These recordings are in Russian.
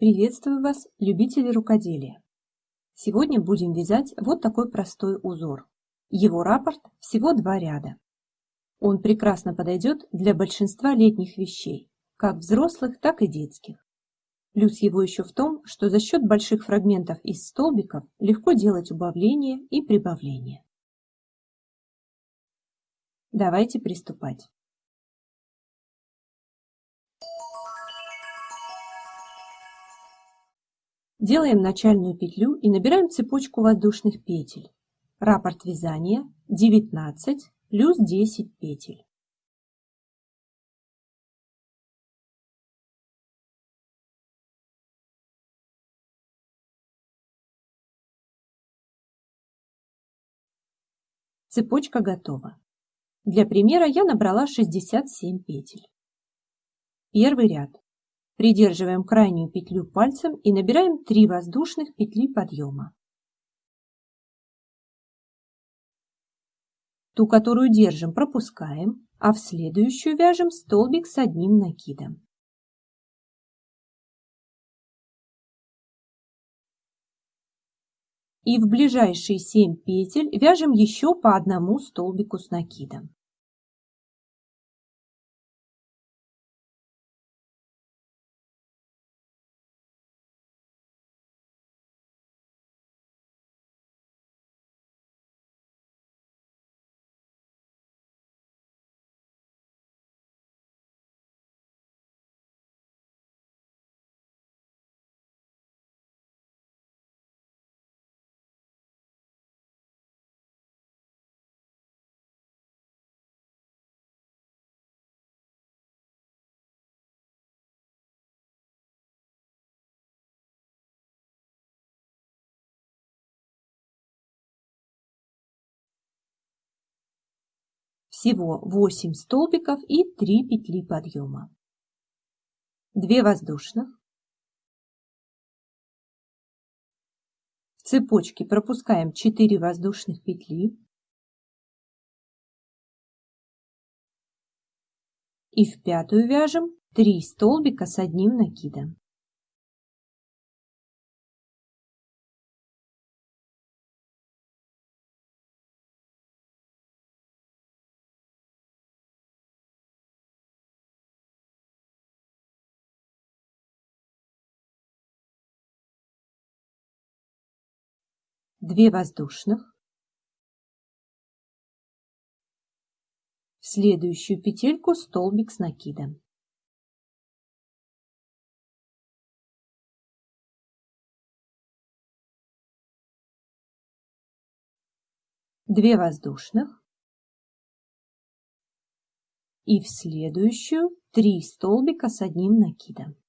Приветствую вас, любители рукоделия! Сегодня будем вязать вот такой простой узор. Его раппорт всего два ряда. Он прекрасно подойдет для большинства летних вещей, как взрослых, так и детских. Плюс его еще в том, что за счет больших фрагментов из столбиков легко делать убавление и прибавление. Давайте приступать. Делаем начальную петлю и набираем цепочку воздушных петель. Раппорт вязания 19 плюс 10 петель. Цепочка готова. Для примера я набрала 67 петель. Первый ряд. Придерживаем крайнюю петлю пальцем и набираем 3 воздушных петли подъема. Ту, которую держим, пропускаем, а в следующую вяжем столбик с одним накидом. И в ближайшие 7 петель вяжем еще по одному столбику с накидом. Всего 8 столбиков и 3 петли подъема. 2 воздушных. В цепочке пропускаем 4 воздушных петли. И в пятую вяжем 3 столбика с одним накидом. Две воздушных. В следующую петельку столбик с накидом. Две воздушных. И в следующую три столбика с одним накидом.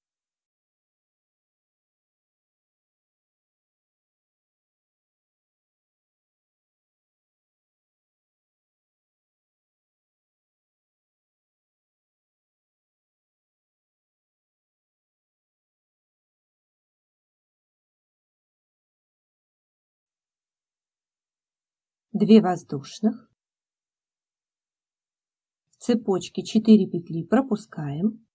Две воздушных, в цепочке 4 петли пропускаем,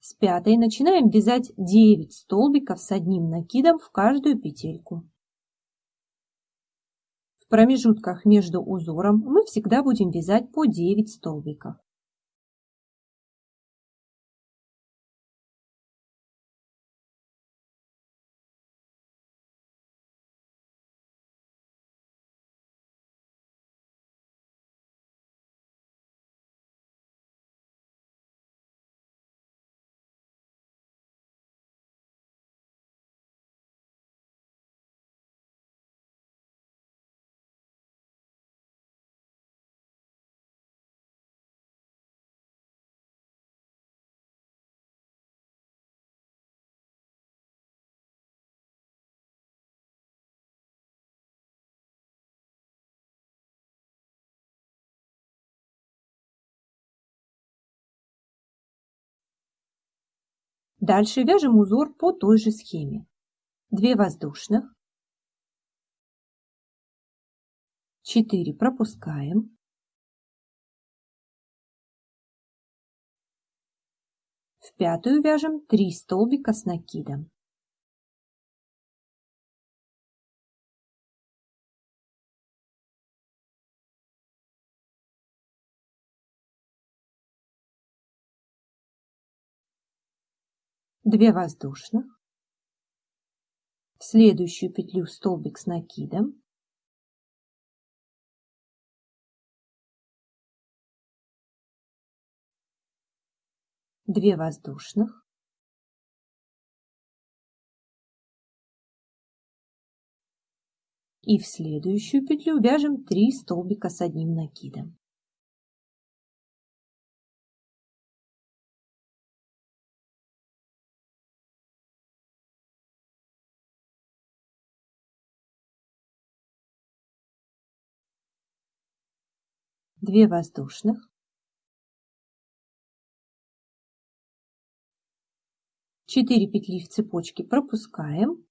с пятой начинаем вязать 9 столбиков с одним накидом в каждую петельку. В промежутках между узором мы всегда будем вязать по 9 столбиков. Дальше вяжем узор по той же схеме. 2 воздушных, 4 пропускаем, В пятую вяжем 3 столбика с накидом. Две воздушных. В следующую петлю столбик с накидом. Две воздушных. И в следующую петлю вяжем 3 столбика с одним накидом. Две воздушных. 4 петли в цепочке пропускаем.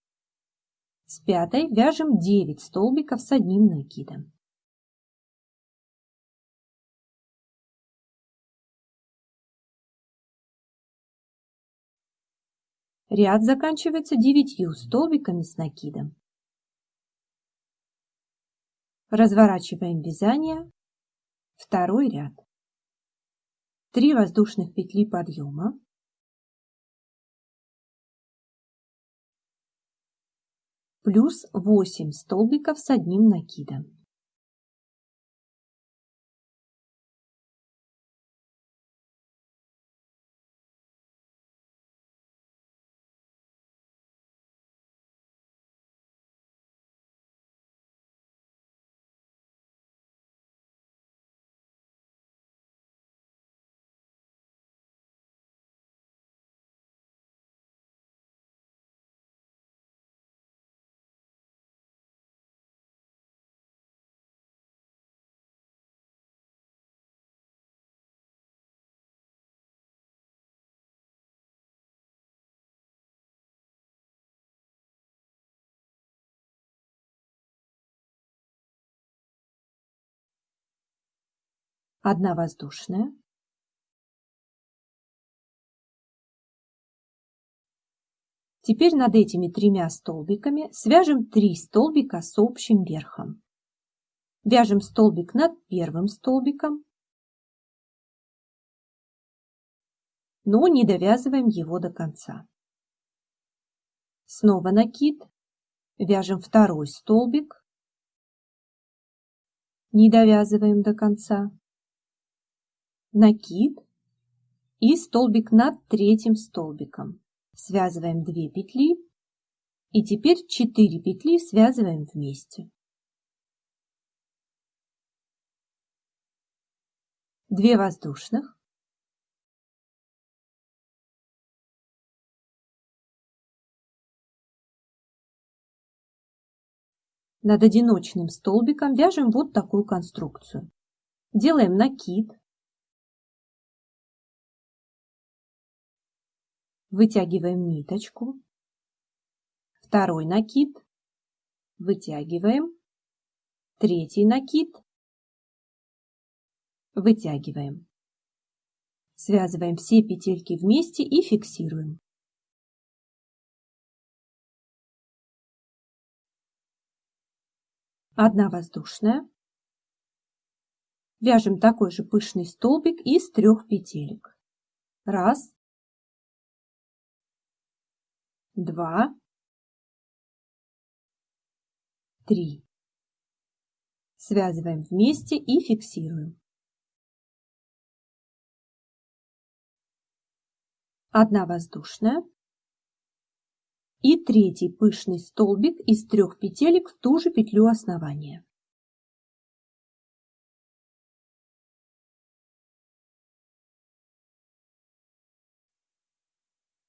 С пятой вяжем 9 столбиков с одним накидом. Ряд заканчивается 9 столбиками с накидом. Разворачиваем вязание. Второй ряд. 3 воздушных петли подъема. плюс 8 столбиков с одним накидом. Одна воздушная, Теперь над этими тремя столбиками свяжем 3 столбика с общим верхом. Вяжем столбик над первым столбиком, но не довязываем его до конца. Снова накид, вяжем второй столбик, не довязываем до конца накид и столбик над третьим столбиком. Связываем 2 петли и теперь 4 петли связываем вместе. 2 воздушных. Над одиночным столбиком вяжем вот такую конструкцию. Делаем накид, вытягиваем ниточку, второй накид, вытягиваем, третий накид, вытягиваем. Связываем все петельки вместе и фиксируем. Одна воздушная. Вяжем такой же пышный столбик из трех петелек. Раз, два, три. Связываем вместе и фиксируем. Одна воздушная и третий пышный столбик из трех петелек в ту же петлю основания.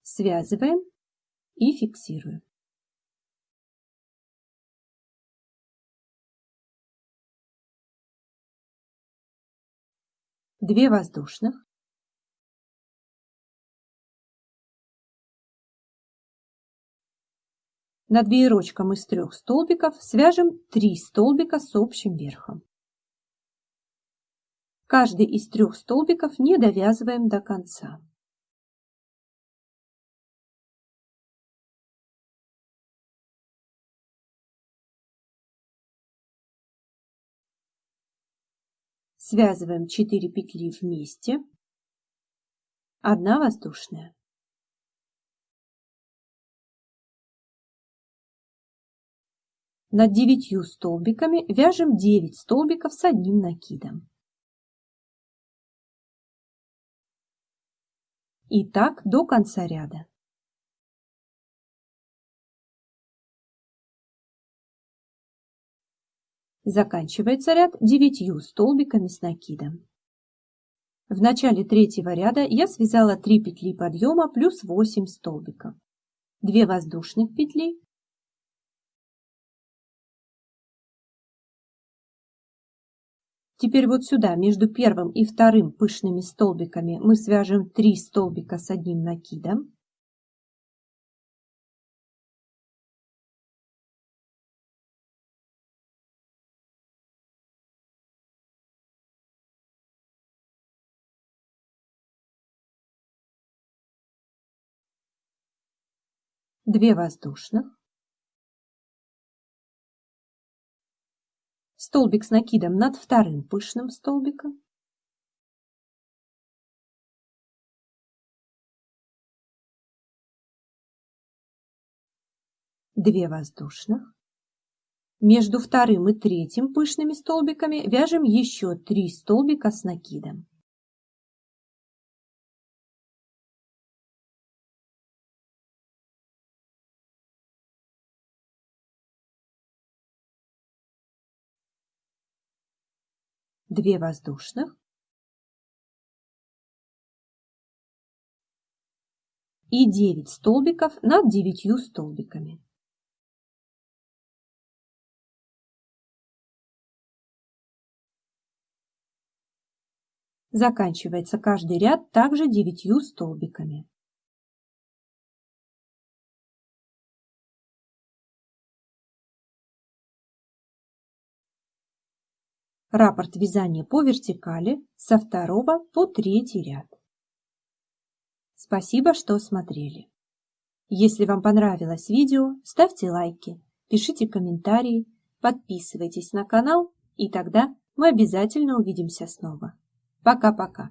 Связываем и фиксирую. Две воздушных. Над веерочком из трех столбиков свяжем 3 столбика с общим верхом. Каждый из трех столбиков не довязываем до конца. Связываем 4 петли вместе. Одна воздушная. Над девятью столбиками вяжем 9 столбиков с одним накидом. И так до конца ряда. Заканчивается ряд девятью столбиками с накидом. В начале третьего ряда я связала 3 петли подъема плюс 8 столбиков, 2 воздушных петли, Теперь вот сюда, между первым и вторым пышными столбиками, мы свяжем 3 столбика с одним накидом. Две воздушных. Столбик с накидом над вторым пышным столбиком. Две воздушных. Между вторым и третьим пышными столбиками вяжем еще три столбика с накидом. Две воздушных и 9 столбиков над 9 столбиками. Заканчивается каждый ряд также 9 столбиками. Раппорт вязания по вертикали со второго по третий ряд. Спасибо, что смотрели. Если вам понравилось видео, ставьте лайки, пишите комментарии, подписывайтесь на канал, и тогда мы обязательно увидимся снова. Пока-пока.